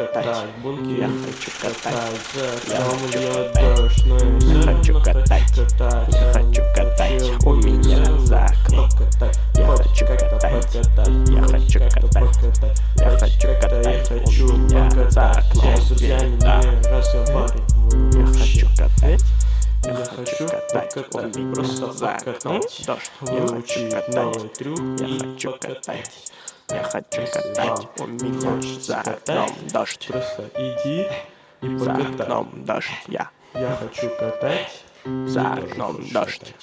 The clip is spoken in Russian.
Я хочу катать, я хочу катать. У меня за окном. Я хочу катать, я хочу катать. Я хочу катать, у меня за окном. Я хочу катать. Я хочу катать, у меня за окном дождь. Я хочу катать, я хочу катать я хочу катать, у меня за окном дождь. Просто иди и За окном дождь, я. Я хочу катать За окном дождь.